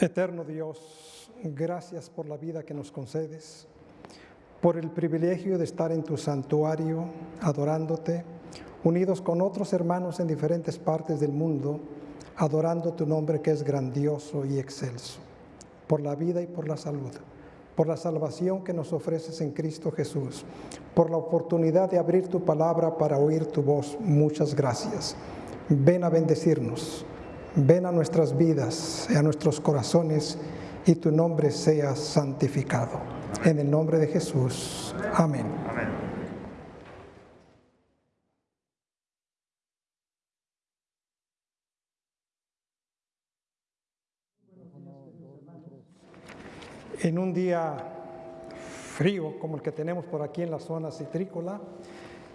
Eterno Dios, gracias por la vida que nos concedes, por el privilegio de estar en tu santuario adorándote, unidos con otros hermanos en diferentes partes del mundo, adorando tu nombre que es grandioso y excelso, por la vida y por la salud, por la salvación que nos ofreces en Cristo Jesús, por la oportunidad de abrir tu palabra para oír tu voz. Muchas gracias. Ven a bendecirnos Ven a nuestras vidas, a nuestros corazones, y tu nombre sea santificado. En el nombre de Jesús. Amén. Amén. En un día frío como el que tenemos por aquí en la zona citrícola,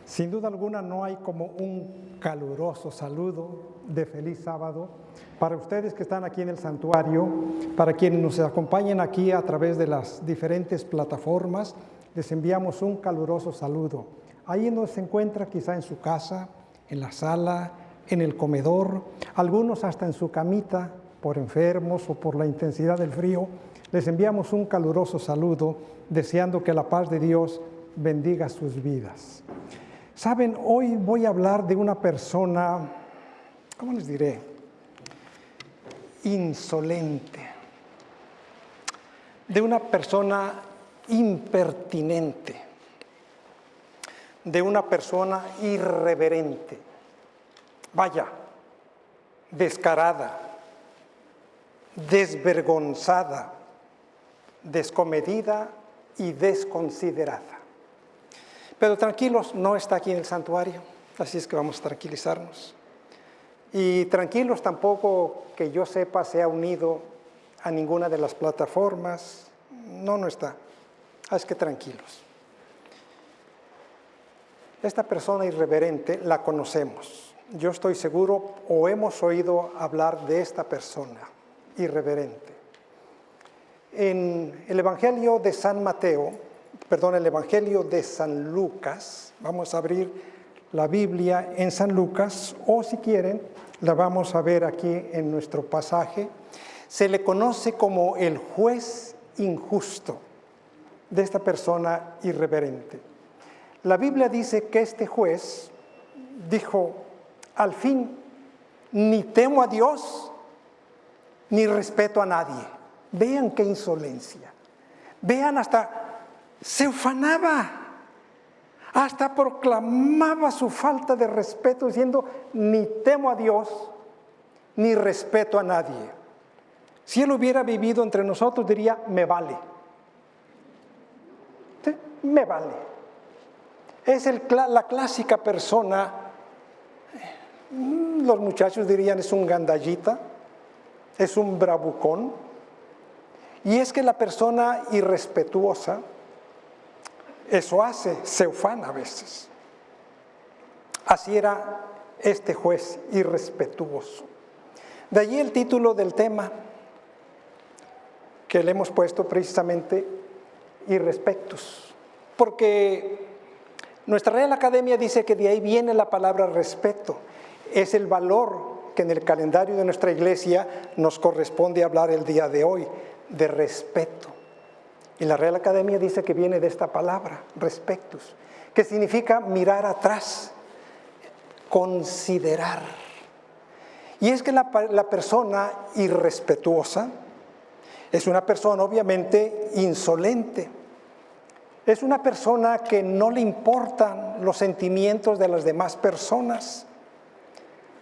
sin duda alguna no hay como un caluroso saludo de feliz sábado para ustedes que están aquí en el santuario, para quienes nos acompañan aquí a través de las diferentes plataformas, les enviamos un caluroso saludo. Ahí donde se encuentra, quizá en su casa, en la sala, en el comedor, algunos hasta en su camita por enfermos o por la intensidad del frío, les enviamos un caluroso saludo deseando que la paz de Dios bendiga sus vidas. Saben, hoy voy a hablar de una persona, ¿cómo les diré? Insolente, de una persona impertinente, de una persona irreverente, vaya, descarada, desvergonzada, descomedida y desconsiderada. Pero tranquilos, no está aquí en el santuario, así es que vamos a tranquilizarnos. Y tranquilos tampoco que yo sepa se ha unido a ninguna de las plataformas. No, no está. Así es que tranquilos. Esta persona irreverente la conocemos. Yo estoy seguro o hemos oído hablar de esta persona irreverente. En el Evangelio de San Mateo, perdón, el Evangelio de San Lucas. Vamos a abrir la Biblia en San Lucas o si quieren, la vamos a ver aquí en nuestro pasaje. Se le conoce como el juez injusto de esta persona irreverente. La Biblia dice que este juez dijo, al fin, ni temo a Dios, ni respeto a nadie. Vean qué insolencia. Vean hasta se ufanaba, hasta proclamaba su falta de respeto diciendo, ni temo a Dios, ni respeto a nadie. Si él hubiera vivido entre nosotros diría, me vale. Me vale. Es la clásica persona, mm, los muchachos dirían es un gandallita, es un bravucón, y es que la persona irrespetuosa, eso hace, se ufana a veces. Así era este juez irrespetuoso. De allí el título del tema que le hemos puesto precisamente irrespectos, porque nuestra Real Academia dice que de ahí viene la palabra respeto, es el valor que en el calendario de nuestra iglesia nos corresponde hablar el día de hoy, de respeto. Y la Real Academia dice que viene de esta palabra, respectus, que significa mirar atrás, considerar. Y es que la, la persona irrespetuosa es una persona obviamente insolente, es una persona que no le importan los sentimientos de las demás personas,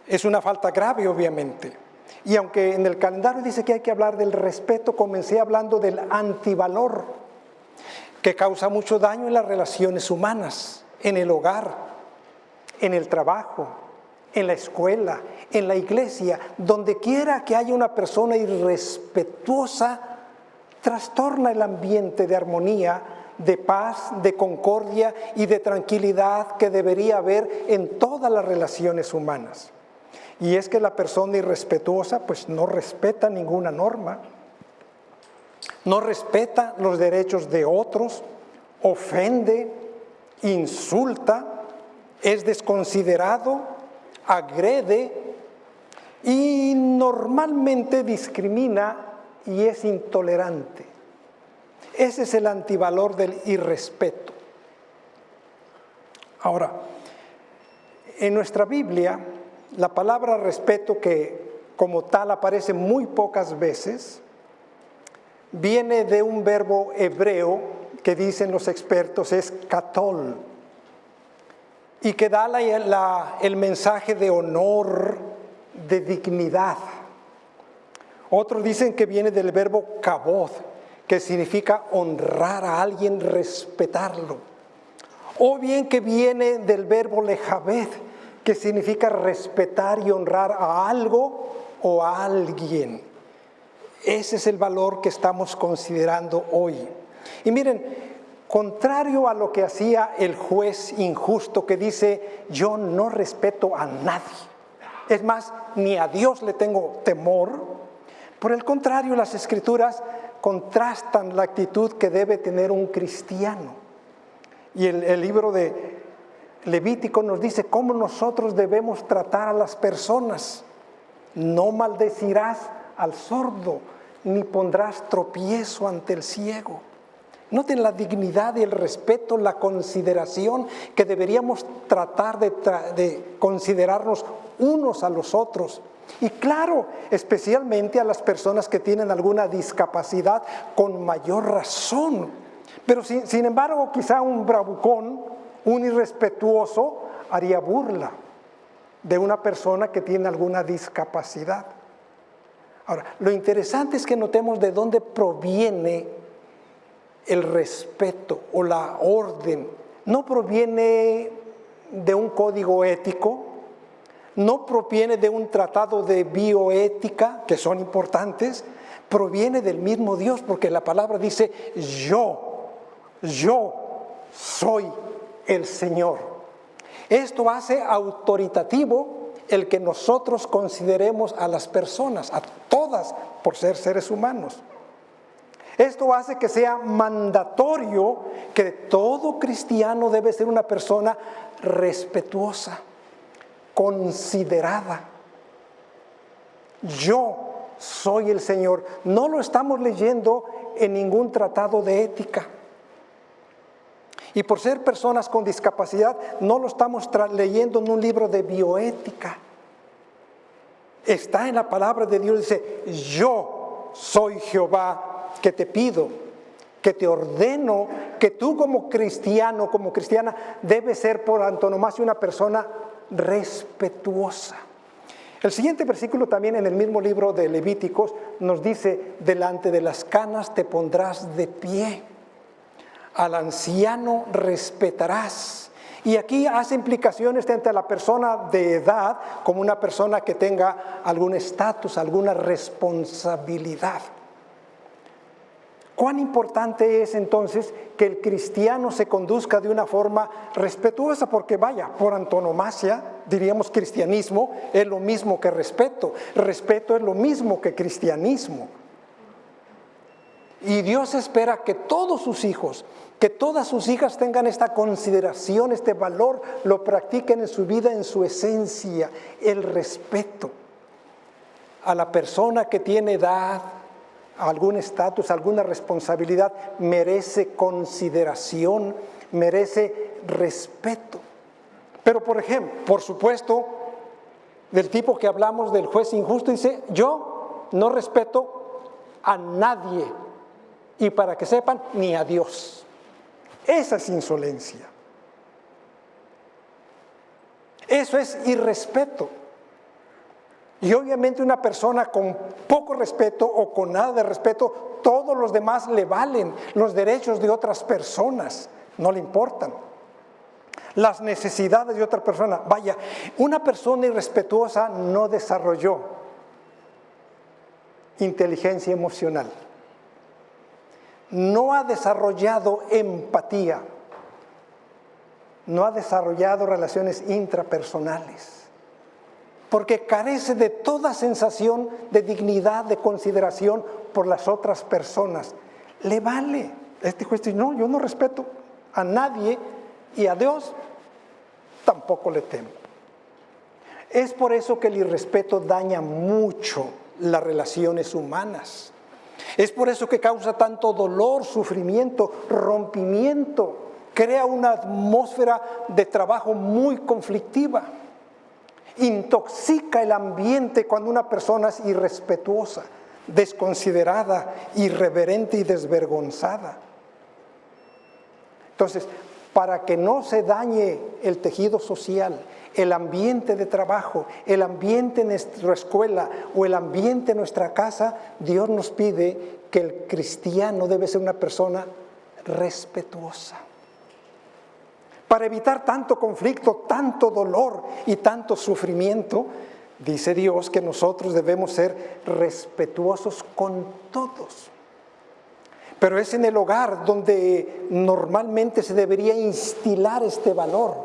es una falta grave obviamente. Y aunque en el calendario dice que hay que hablar del respeto, comencé hablando del antivalor, que causa mucho daño en las relaciones humanas, en el hogar, en el trabajo, en la escuela, en la iglesia, donde quiera que haya una persona irrespetuosa, trastorna el ambiente de armonía, de paz, de concordia y de tranquilidad que debería haber en todas las relaciones humanas. Y es que la persona irrespetuosa pues no respeta ninguna norma, no respeta los derechos de otros, ofende, insulta, es desconsiderado, agrede y normalmente discrimina y es intolerante. Ese es el antivalor del irrespeto. Ahora, en nuestra Biblia, la palabra respeto, que como tal aparece muy pocas veces, viene de un verbo hebreo que dicen los expertos es katol y que da el mensaje de honor, de dignidad. Otros dicen que viene del verbo kabod, que significa honrar a alguien, respetarlo. O bien que viene del verbo lejabed, que significa respetar y honrar a algo o a alguien. Ese es el valor que estamos considerando hoy. Y miren, contrario a lo que hacía el juez injusto que dice, yo no respeto a nadie. Es más, ni a Dios le tengo temor. Por el contrario, las escrituras contrastan la actitud que debe tener un cristiano. Y el, el libro de Levítico nos dice cómo nosotros debemos tratar a las personas. No maldecirás al sordo, ni pondrás tropiezo ante el ciego. Noten la dignidad y el respeto, la consideración que deberíamos tratar de, de, considerarnos unos a los otros. Y claro, especialmente a las personas que tienen alguna discapacidad con mayor razón. Pero sin, sin embargo, quizá un bravucón, un irrespetuoso, haría burla de una persona que tiene alguna discapacidad. Ahora, lo interesante es que notemos de dónde proviene el respeto o la orden. No proviene de un código ético, no proviene de un tratado de bioética, que son importantes, proviene del mismo Dios, porque la palabra dice, yo, yo soy el Señor. Esto hace autoritativo el que nosotros consideremos a las personas, a todas, por ser seres humanos. Esto hace que sea mandatorio que todo cristiano debe ser una persona respetuosa, considerada. Yo soy el Señor. No lo estamos leyendo en ningún tratado de ética. Y por ser personas con discapacidad, no lo estamos leyendo en un libro de bioética. Está en la palabra de Dios, dice, yo soy Jehová que te pido, que te ordeno, que tú como cristiano, como cristiana, debes ser por antonomasia una persona respetuosa. El siguiente versículo también en el mismo libro de Levíticos nos dice, delante de las canas te pondrás de pie al anciano respetarás. Y aquí hace implicaciones entre la persona de edad como una persona que tenga algún estatus, alguna responsabilidad. ¿Cuán importante es entonces que el cristiano se conduzca de una forma respetuosa? Porque vaya, por antonomasia, diríamos cristianismo es lo mismo que respeto. Respeto es lo mismo que cristianismo. Y Dios espera que todos sus hijos, que todas sus hijas tengan esta consideración, este valor, lo practiquen en su vida, en su esencia, el respeto a la persona que tiene edad, algún estatus, alguna responsabilidad, merece consideración, merece respeto. Pero por ejemplo, por supuesto, del tipo que hablamos del juez injusto, dice, yo no respeto a nadie y para que sepan, ni a Dios. Esa es insolencia. Eso es irrespeto. Y obviamente una persona con poco respeto o con nada de respeto, todos los demás le valen. Los derechos de otras personas no le importan. Las necesidades de otra persona. Vaya, una persona irrespetuosa no desarrolló inteligencia emocional no ha desarrollado empatía, no ha desarrollado relaciones intrapersonales, porque carece de toda sensación de dignidad, de consideración por las otras personas. Le vale. Este juez dice, no, yo no respeto a nadie y a Dios tampoco le temo. Es por eso que el irrespeto daña mucho las relaciones humanas. Es por eso que causa tanto dolor, sufrimiento, rompimiento, crea una atmósfera de trabajo muy conflictiva, intoxica el ambiente cuando una persona es irrespetuosa, desconsiderada, irreverente y desvergonzada. Entonces, para que no se dañe el tejido social, el ambiente de trabajo, el ambiente en nuestra escuela o el ambiente en nuestra casa, Dios nos pide que el cristiano debe ser una persona respetuosa. Para evitar tanto conflicto, tanto dolor y tanto sufrimiento, dice Dios que nosotros debemos ser respetuosos con todos. Pero es en el hogar donde normalmente se debería instilar este valor,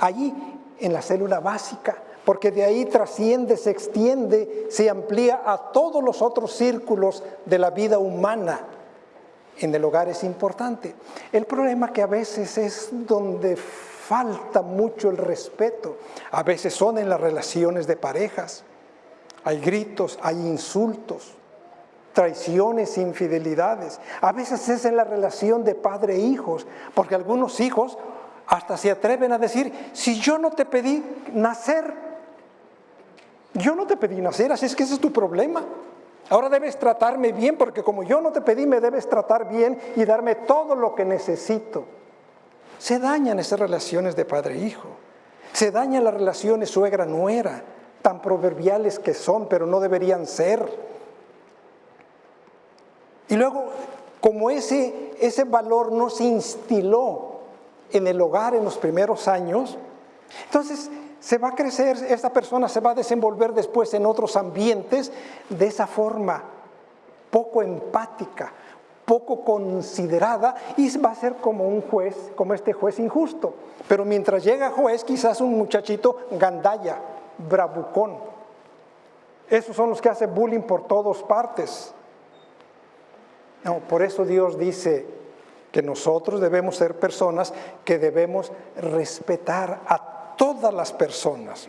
allí en la célula básica, porque de ahí trasciende, se extiende, se amplía a todos los otros círculos de la vida humana. En el hogar es importante. El problema que a veces es donde falta mucho el respeto, a veces son en las relaciones de parejas. Hay gritos, hay insultos, traiciones, infidelidades. A veces es en la relación de padre e hijos, porque algunos hijos hasta se atreven a decir, si yo no te pedí nacer, yo no te pedí nacer, así es que ese es tu problema. Ahora debes tratarme bien, porque como yo no te pedí, me debes tratar bien y darme todo lo que necesito. Se dañan esas relaciones de padre e. Se dañan las relaciones suegra-nuera, tan proverbiales que son, pero no deberían ser. Y luego, como ese, ese valor no se instiló en el hogar en los primeros años, entonces se va a crecer, esta persona se va a desenvolver después en otros ambientes de esa forma poco empática, poco considerada y va a ser como un juez, como este juez injusto. Pero mientras llega juez, quizás un muchachito gandaya, bravucón. Esos son los que hacen bullying por todas partes. No, por eso Dios dice que nosotros debemos ser personas que debemos respetar a todas las personas.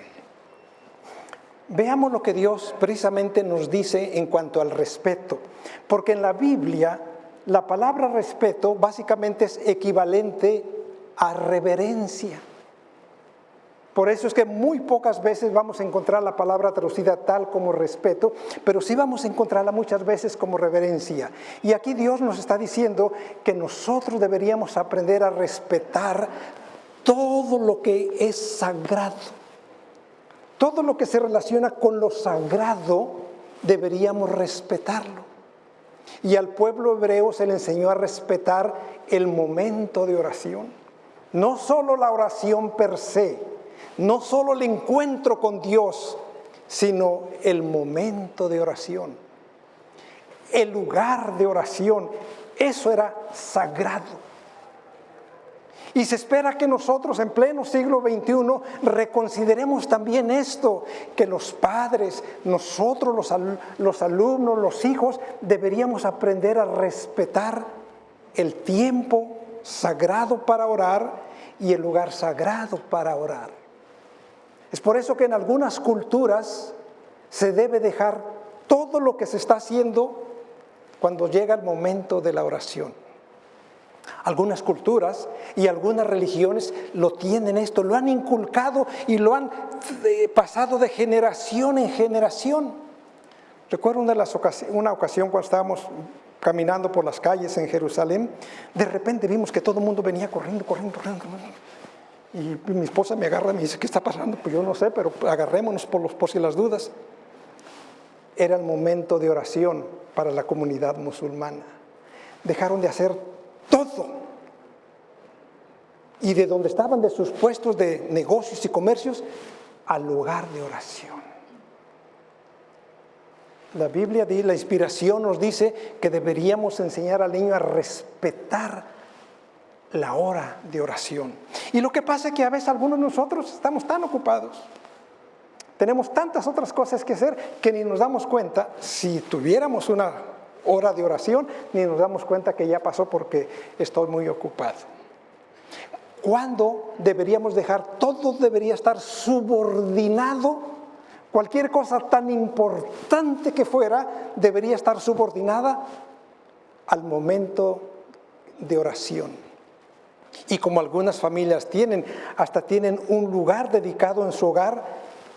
Veamos lo que Dios precisamente nos dice en cuanto al respeto, porque en la Biblia la palabra respeto básicamente es equivalente a reverencia. Por eso es que muy pocas veces vamos a encontrar la palabra traducida tal como respeto, pero sí vamos a encontrarla muchas veces como reverencia. Y aquí Dios nos está diciendo que nosotros deberíamos aprender a respetar todo lo que es sagrado. Todo lo que se relaciona con lo sagrado deberíamos respetarlo. Y al pueblo hebreo se le enseñó a respetar el momento de oración. No solo la oración per se, no solo el encuentro con Dios, sino el momento de oración, el lugar de oración. Eso era sagrado. Y se espera que nosotros en pleno siglo XXI reconsideremos también esto, que los padres, nosotros los, los, alumnos, los hijos, deberíamos aprender a respetar el tiempo sagrado para orar y el lugar sagrado para orar. Es por eso que en algunas culturas se debe dejar todo lo que se está haciendo cuando llega el momento de la oración. Algunas culturas y algunas religiones lo tienen esto, lo han inculcado y lo han eh, pasado de generación en generación. Recuerdo una, ocasión cuando estábamos caminando por las calles en Jerusalén, de repente vimos que todo el mundo venía corriendo, corriendo, corriendo. corriendo y mi esposa me agarra y me dice, ¿qué está pasando? Pues yo no sé, pero agarrémonos por, los, por si las dudas. Era el momento de oración para la comunidad musulmana. Dejaron de hacer todo. Y de donde estaban de sus puestos de negocios y comercios, al lugar de oración. La Biblia, la inspiración nos dice que deberíamos enseñar al niño a respetar la hora de oración. Y lo que pasa es que a veces algunos de nosotros estamos tan ocupados, tenemos tantas otras cosas que hacer que ni nos damos cuenta, si tuviéramos una hora de oración, ni nos damos cuenta que ya pasó porque estoy muy ocupado. ¿Cuándo deberíamos dejar? Todo debería estar subordinado. Cualquier cosa tan importante que fuera debería estar subordinada al momento de oración. Y como algunas familias tienen, hasta tienen un lugar dedicado en su hogar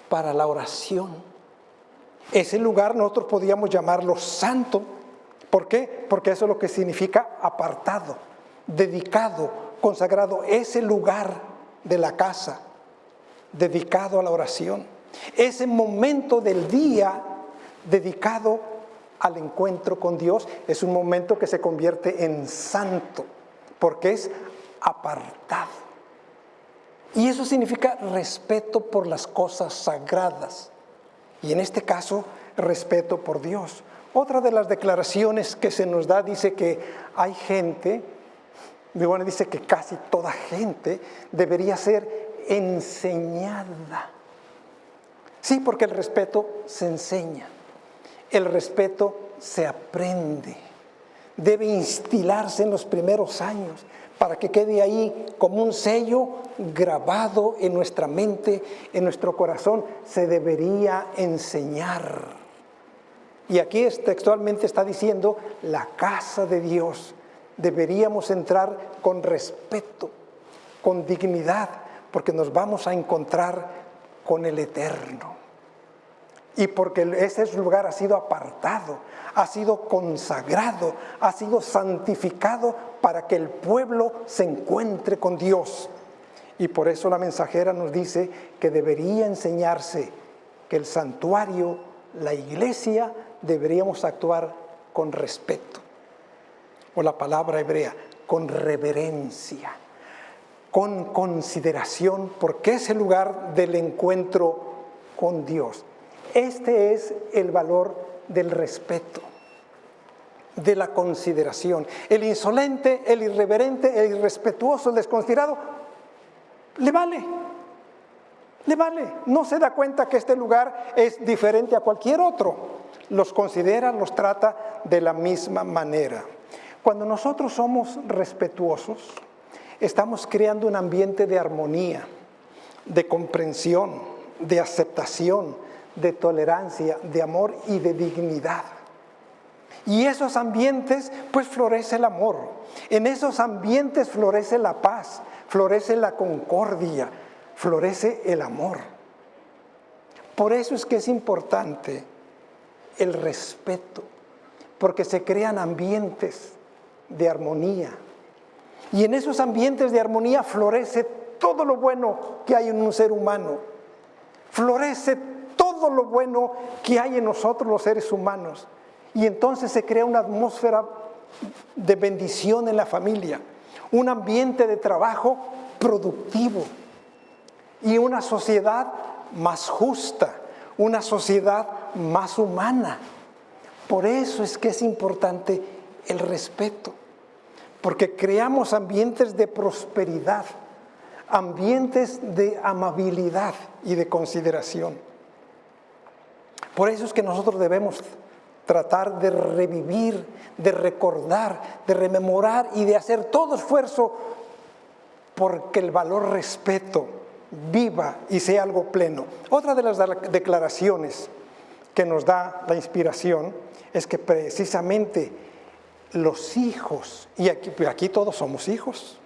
para la oración. Ese lugar nosotros podríamos llamarlo santo. ¿Por qué? Porque eso es lo que significa apartado, dedicado, consagrado. Ese lugar de la casa dedicado a la oración. Ese momento del día dedicado al encuentro con Dios es un momento que se convierte en santo, porque es apartado. Y eso significa respeto por las cosas sagradas. Y en este caso, respeto por Dios. Otra de las declaraciones que se nos da dice que hay gente, bueno, dice que casi toda gente debería ser enseñada. Sí, porque el respeto se enseña. El respeto se aprende, debe instilarse en los primeros años para que quede ahí como un sello grabado en nuestra mente, en nuestro corazón, se debería enseñar. Y aquí textualmente está diciendo, la casa de Dios, deberíamos entrar con respeto, con dignidad, porque nos vamos a encontrar con el Eterno. Y porque ese lugar ha sido apartado, ha sido consagrado, ha sido santificado para que el pueblo se encuentre con Dios. Y por eso la mensajera nos dice que debería enseñarse que el santuario, la iglesia, deberíamos actuar con respeto. O la palabra hebrea, con reverencia, con consideración, porque es el lugar del encuentro con Dios. Este es el valor del respeto, de la consideración. El insolente, el irreverente, el irrespetuoso, el desconsiderado, le vale, le vale. No se da cuenta que este lugar es diferente a cualquier otro. Los considera, los trata de la misma manera. Cuando nosotros somos respetuosos, estamos creando un ambiente de armonía, de comprensión, de aceptación, de tolerancia, de amor y de dignidad. Y esos ambientes, pues florece el amor. En esos ambientes florece la paz, florece la concordia, florece el amor. Por eso es que es importante el respeto, porque se crean ambientes de armonía. Y en esos ambientes de armonía florece todo lo bueno que hay en un ser humano. Florece todo lo bueno que hay en nosotros los seres humanos. Y entonces se crea una atmósfera de bendición en la familia, un ambiente de trabajo productivo y una sociedad más justa, una sociedad más humana. Por eso es que es importante el respeto, porque creamos ambientes de prosperidad, ambientes de amabilidad y de consideración. Por eso es que nosotros debemos tratar de revivir, de recordar, de rememorar y de hacer todo esfuerzo porque el valor respeto viva y sea algo pleno. Otra de las declaraciones que nos da la inspiración es que precisamente los hijos, y aquí, todos somos hijos,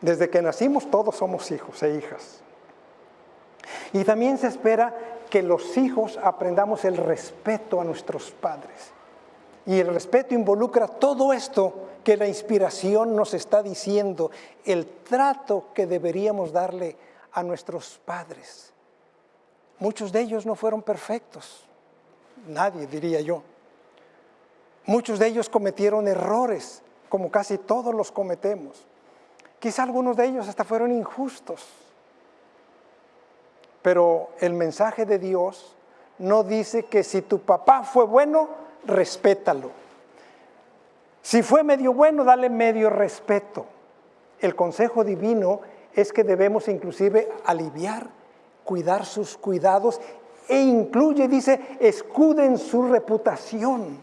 desde que nacimos todos somos hijos e hijas. Y también se espera que los hijos aprendamos el respeto a nuestros padres. Y el respeto involucra todo esto que la inspiración nos está diciendo, el trato que deberíamos darle a nuestros padres. Muchos de ellos no fueron perfectos, nadie diría yo. Muchos de ellos cometieron errores, como casi todos los cometemos. Quizá algunos de ellos hasta fueron injustos. Pero el mensaje de Dios no dice que si tu papá fue bueno, respétalo. Si fue medio bueno, dale medio respeto. El consejo divino es que debemos inclusive aliviar, cuidar sus cuidados e incluye, dice, escuden su reputación.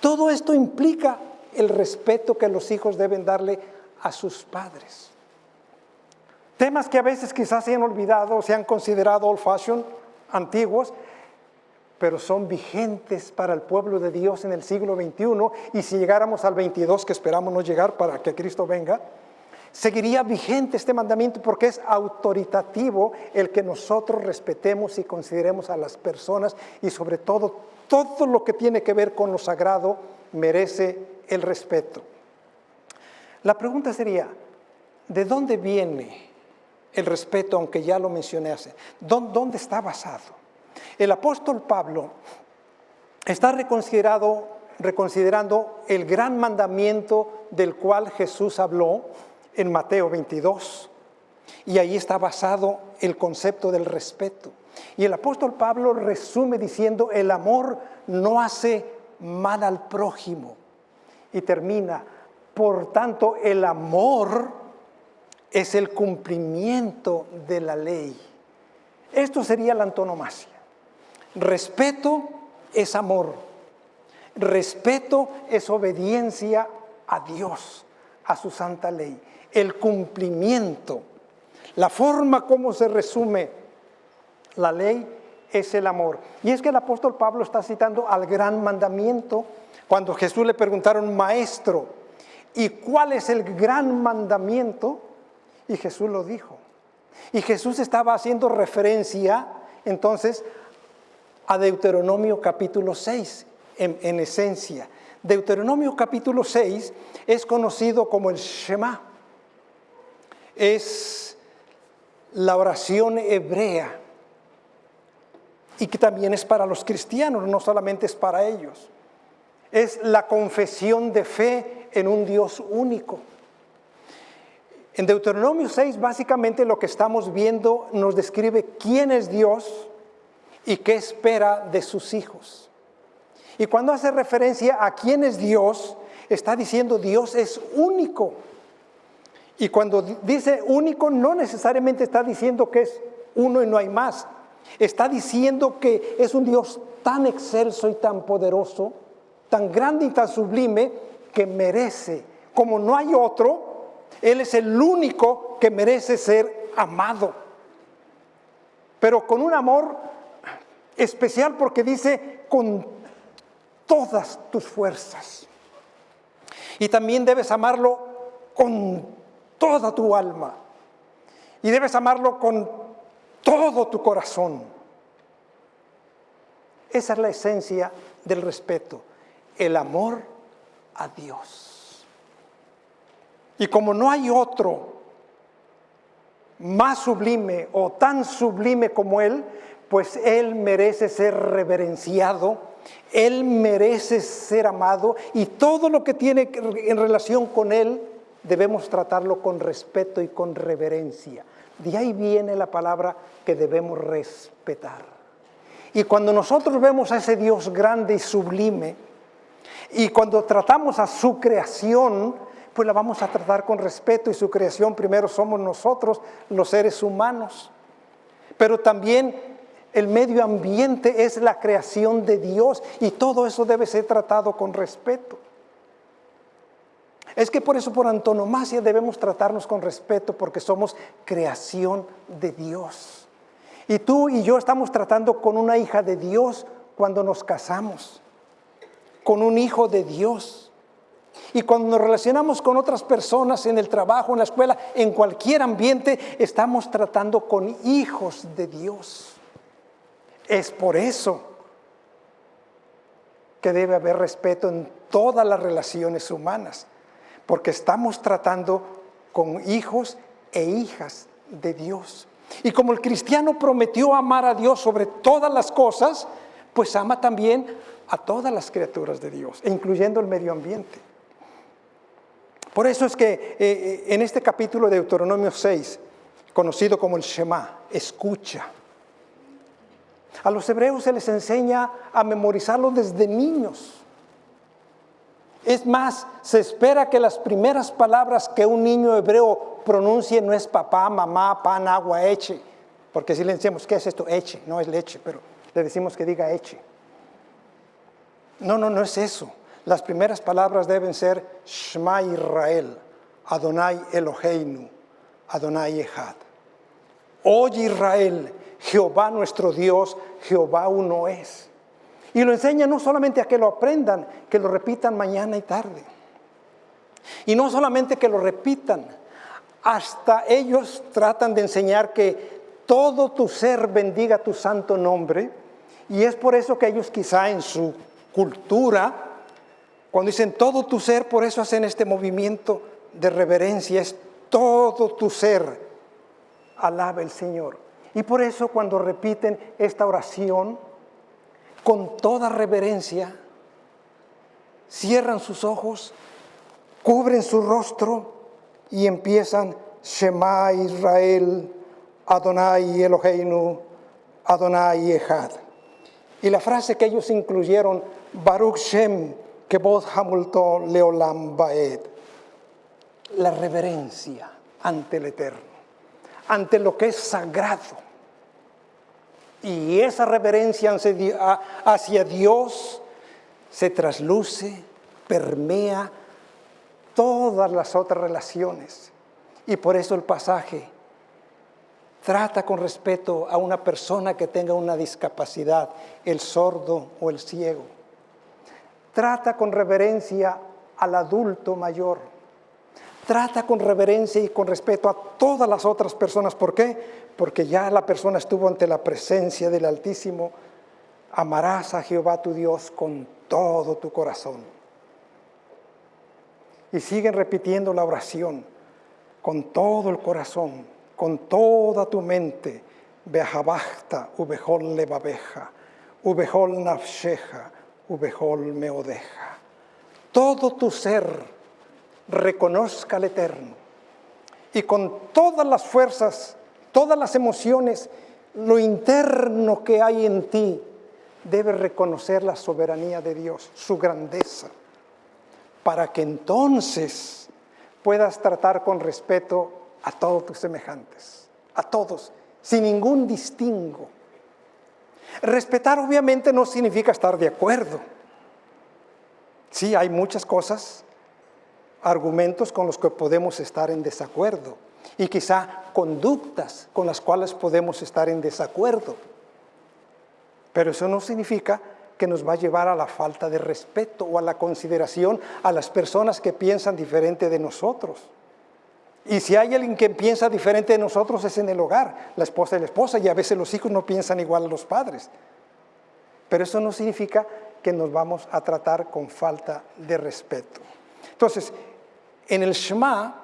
Todo esto implica el respeto que los hijos deben darle a sus padres. Temas que a veces quizás se han olvidado, se han considerado old fashion, antiguos, pero son vigentes para el pueblo de Dios en el siglo XXI y si llegáramos al 22, que esperamos no llegar para que Cristo venga, seguiría vigente este mandamiento porque es autoritativo el que nosotros respetemos y consideremos a las personas y sobre todo todo lo que tiene que ver con lo sagrado merece el respeto. La pregunta sería, ¿de dónde viene el respeto, aunque ya lo mencioné hace? ¿Dónde está basado? El apóstol Pablo está reconsiderado, reconsiderando el gran mandamiento del cual Jesús habló en Mateo 22. Y ahí está basado el concepto del respeto. Y el apóstol Pablo resume diciendo, el amor no hace mal al prójimo. Y termina, por tanto, el amor es el cumplimiento de la ley. Esto sería la antonomasia. Respeto es amor. Respeto es obediencia a Dios, a su santa ley. El cumplimiento, la forma como se resume la ley es el amor. Y es que el apóstol Pablo está citando al gran mandamiento cuando Jesús le preguntaron, maestro, ¿y cuál es el gran mandamiento? Y Jesús lo dijo. Y Jesús estaba haciendo referencia entonces a Deuteronomio capítulo 6, en, esencia. Deuteronomio capítulo 6 es conocido como el Shema. Es la oración hebrea y que también es para los cristianos, no solamente es para ellos. Es la confesión de fe en un Dios único. En Deuteronomio 6 básicamente lo que estamos viendo nos describe quién es Dios, y qué espera de sus hijos. Y cuando hace referencia a quién es Dios, está diciendo Dios es único. Y cuando dice único, no necesariamente está diciendo que es uno y no hay más. Está diciendo que es un Dios tan excelso y tan poderoso, tan grande y tan sublime, que merece, como no hay otro, Él es el único que merece ser amado. Pero con un amor Especial porque dice con todas tus fuerzas. Y también debes amarlo con toda tu alma. Y debes amarlo con todo tu corazón. Esa es la esencia del respeto, el amor a Dios. Y como no hay otro más sublime o tan sublime como Él, pues Él merece ser reverenciado, Él merece ser amado y todo lo que tiene en relación con Él debemos tratarlo con respeto y con reverencia. De ahí viene la palabra que debemos respetar. Y cuando nosotros vemos a ese Dios grande y sublime, y cuando tratamos a su creación, pues la vamos a tratar con respeto y su creación primero somos nosotros, los seres humanos. Pero también el medio ambiente es la creación de Dios y todo eso debe ser tratado con respeto. Es que por eso por antonomasia debemos tratarnos con respeto porque somos creación de Dios. Y tú y yo estamos tratando con una hija de Dios cuando nos casamos, con un hijo de Dios. Y cuando nos relacionamos con otras personas en el trabajo, en la escuela, en cualquier ambiente, estamos tratando con hijos de Dios. Es por eso que debe haber respeto en todas las relaciones humanas, porque estamos tratando con hijos e hijas de Dios. Y como el cristiano prometió amar a Dios sobre todas las cosas, pues ama también a todas las criaturas de Dios, incluyendo el medio ambiente. Por eso es que eh, eh, en este capítulo de Deuteronomio 6, conocido como el Shema, escucha, a los hebreos se les enseña a memorizarlo desde niños. Es más, se espera que las primeras palabras que un niño hebreo pronuncie no es papá, mamá, pan, agua, eche. Porque si le decimos, ¿qué es esto? Eche, no es leche, pero le decimos que diga eche. No, no, no es eso. Las primeras palabras deben ser Shema Israel, Adonai Eloheinu, Adonai Echad. Oye Israel, Jehová nuestro Dios, Jehová uno es. Y lo enseña no solamente a que lo aprendan, que lo repitan mañana y tarde. Y no solamente que lo repitan, hasta ellos tratan de enseñar que todo tu ser bendiga tu santo nombre. Y es por eso que ellos quizá en su cultura, cuando dicen todo tu ser, por eso hacen este movimiento de reverencia, es todo tu ser, alaba el Señor. Y por eso cuando repiten esta oración, con toda reverencia, cierran sus ojos, cubren su rostro y empiezan Shema Israel, Adonai Eloheinu, Adonai Echad. Y la frase que ellos incluyeron, Baruch Shem, Kebod Hamulto Leolam Baed. La reverencia ante el Eterno, ante lo que es sagrado. Y esa reverencia hacia Dios se trasluce, permea todas las otras relaciones. Y por eso el pasaje trata con respeto a una persona que tenga una discapacidad, el sordo o el ciego. Trata con reverencia al adulto mayor. Trata con reverencia y con respeto a todas las otras personas. ¿Por qué? Porque ya la persona estuvo ante la presencia del Altísimo. Amarás a Jehová tu Dios con todo tu corazón. Y siguen repitiendo la oración con todo el corazón con toda tu mente, Behabachta, Ubehol Levabeja, Ubehol Nafsheja, Ubehol Meodeja. Todo tu ser reconozca al Eterno y con todas las fuerzas, todas las emociones, lo interno que hay en ti, debe reconocer la soberanía de Dios, su grandeza, para que entonces puedas tratar con respeto a todos tus semejantes, a todos, sin ningún distingo. Respetar obviamente no significa estar de acuerdo. Sí, hay muchas cosas, argumentos con los que podemos estar en desacuerdo y quizá conductas con las cuales podemos estar en desacuerdo. Pero eso no significa que nos va a llevar a la falta de respeto o a la consideración a las personas que piensan diferente de nosotros. Y si hay alguien que piensa diferente de nosotros es en el hogar, la esposa y la esposa, y a veces los hijos no piensan igual a los padres. Pero eso no significa que nos vamos a tratar con falta de respeto. Entonces, en el Shema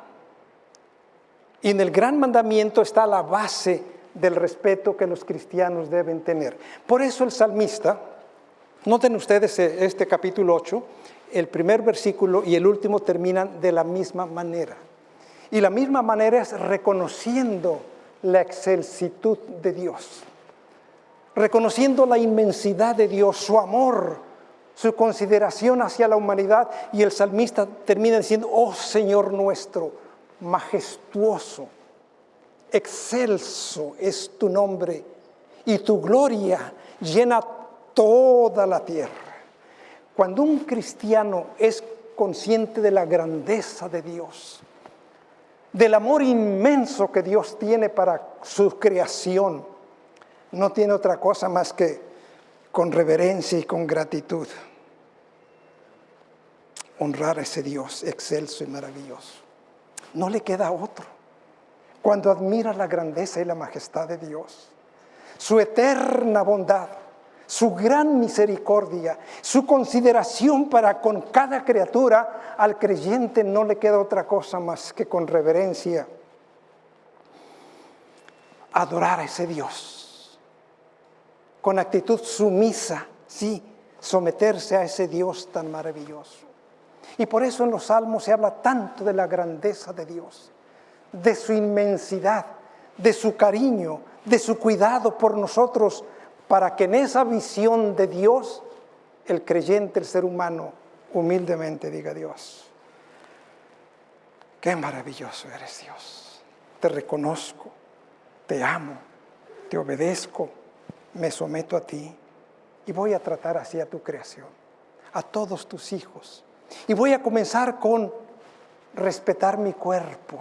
y en el gran mandamiento está la base del respeto que los cristianos deben tener. Por eso el salmista, noten ustedes este capítulo 8, el primer versículo y el último terminan de la misma manera. Y la misma manera es reconociendo la excelsitud de Dios, reconociendo la inmensidad de Dios, su amor, su consideración hacia la humanidad. Y el salmista termina diciendo, oh Señor nuestro, majestuoso, excelso es tu nombre y tu gloria llena toda la tierra. Cuando un cristiano es consciente de la grandeza de Dios, del amor inmenso que Dios tiene para su creación, no tiene otra cosa más que con reverencia y con gratitud honrar a ese Dios excelso y maravilloso. No le queda otro. Cuando admira la grandeza y la majestad de Dios, su eterna bondad, su gran misericordia, su consideración para con cada criatura, al creyente no le queda otra cosa más que con reverencia adorar a ese Dios, con actitud sumisa, sí, someterse a ese Dios tan maravilloso. Y por eso en los salmos se habla tanto de la grandeza de Dios, de su inmensidad, de su cariño, de su cuidado por nosotros, para que en esa visión de Dios el creyente, el ser humano, humildemente diga Dios, qué maravilloso eres Dios, te reconozco, te amo, te obedezco, me someto a ti y voy a tratar así a tu creación, a todos tus hijos. Y voy a comenzar con respetar mi cuerpo.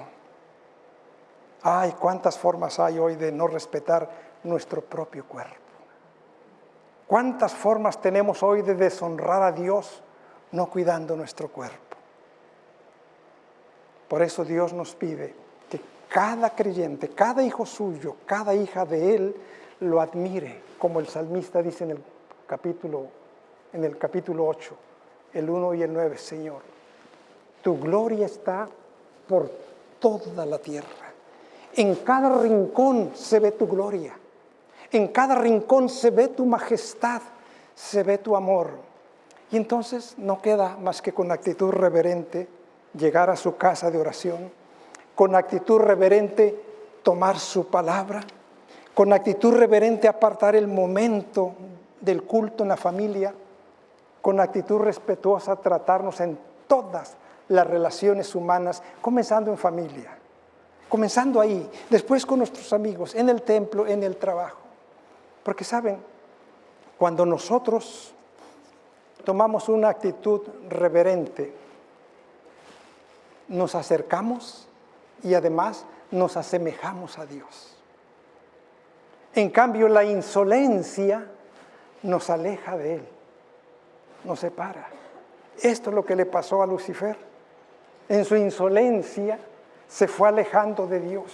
Ay, cuántas formas hay hoy de no respetar nuestro propio cuerpo. ¿Cuántas formas tenemos hoy de deshonrar a Dios no cuidando nuestro cuerpo? Por eso Dios nos pide que cada creyente, cada hijo suyo, cada hija de Él, lo admire, como el salmista dice en el capítulo, en el capítulo 8, el 1 y el 9, Señor, tu gloria está por toda la tierra. En cada rincón se ve tu gloria. En cada rincón se ve tu majestad, se ve tu amor. Y entonces no queda más que con actitud reverente llegar a su casa de oración, con actitud reverente tomar su palabra, con actitud reverente apartar el momento del culto en la familia, con actitud respetuosa tratarnos en todas las relaciones humanas, comenzando en familia, comenzando ahí, después con nuestros amigos, en el templo, en el trabajo. Porque saben, cuando nosotros tomamos una actitud reverente, nos acercamos y además nos asemejamos a Dios. En cambio, la insolencia nos aleja de Él, nos separa. Esto es lo que le pasó a Lucifer. En su insolencia se fue alejando de Dios,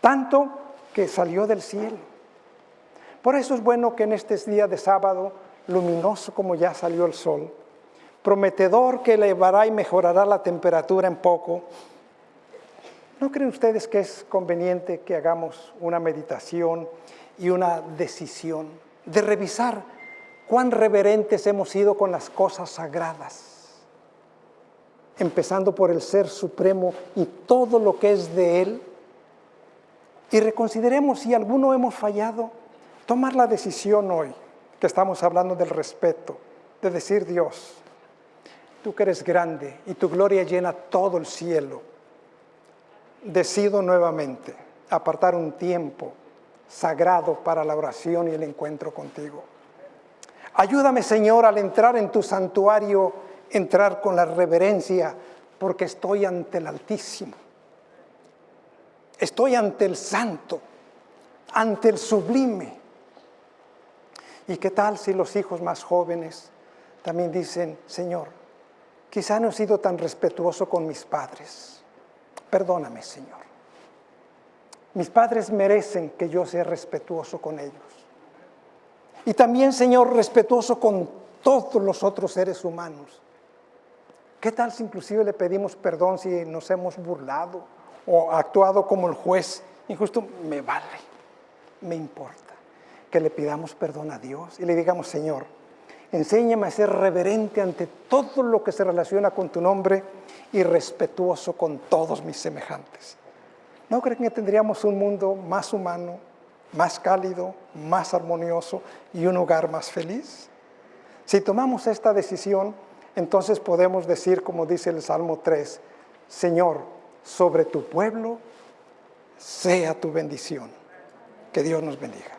tanto que salió del cielo. Por eso es bueno que en este día de sábado, luminoso como ya salió el sol, prometedor que elevará y mejorará la temperatura en poco, ¿no creen ustedes que es conveniente que hagamos una meditación y una decisión de revisar cuán reverentes hemos sido con las cosas sagradas? Empezando por el Ser Supremo y todo lo que es de Él, y reconsideremos si alguno hemos fallado tomar la decisión hoy, que estamos hablando del respeto, de decir Dios, tú que eres grande y tu gloria llena todo el cielo, decido nuevamente apartar un tiempo sagrado para la oración y el encuentro contigo. Ayúdame, Señor, al entrar en tu santuario, entrar con la reverencia, porque estoy ante el Altísimo. Estoy ante el Santo, ante el Sublime. ¿Y qué tal si los hijos más jóvenes también dicen, Señor, quizá no he sido tan respetuoso con mis padres? Perdóname, Señor. Mis padres merecen que yo sea respetuoso con ellos. Y también, Señor, respetuoso con todos los otros seres humanos. ¿Qué tal si inclusive le pedimos perdón si nos hemos burlado o actuado como el juez? Injusto, me vale, me importa que le pidamos perdón a Dios y le digamos, Señor, enséñame a ser reverente ante todo lo que se relaciona con tu nombre y respetuoso con todos mis semejantes. ¿No creen que tendríamos un mundo más humano, más cálido, más armonioso y un hogar más feliz? Si tomamos esta decisión, entonces podemos decir, como dice el Salmo 3, Señor, sobre tu pueblo sea tu bendición. Que Dios nos bendiga.